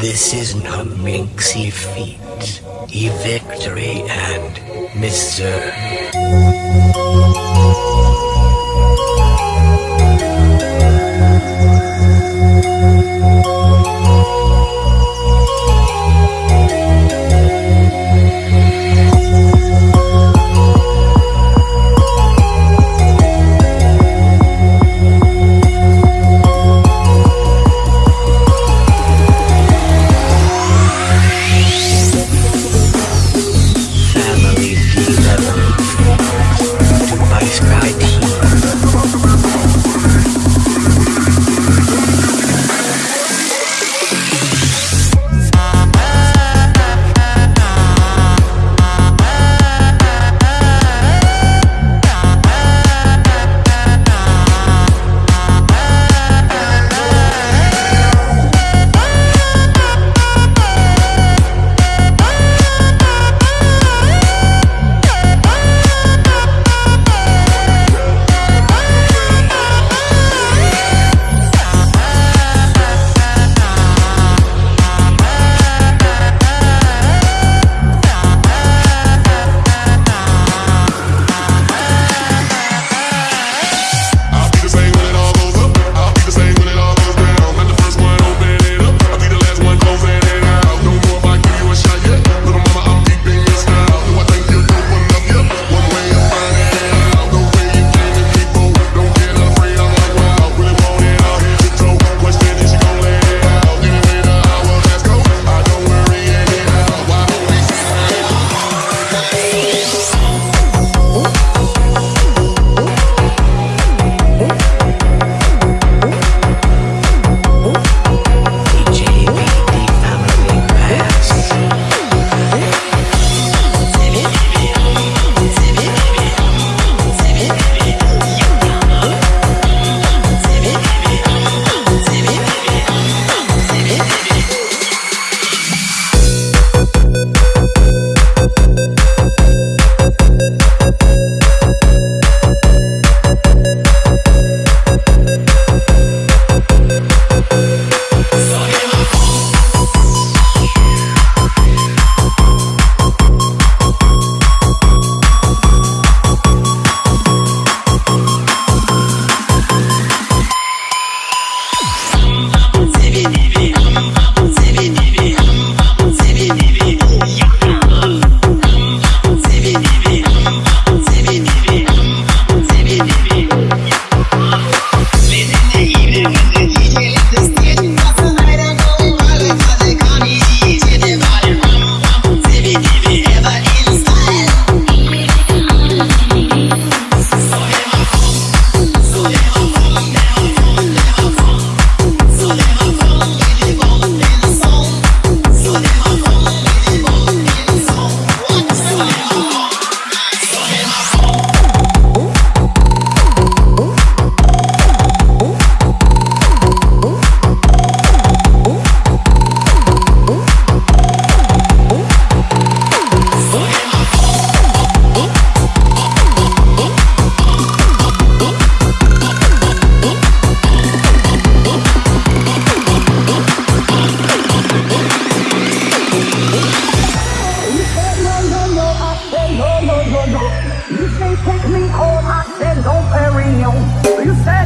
This is not minxy feat, e victory and Mister. me oh, all my Shandon Perignon. You say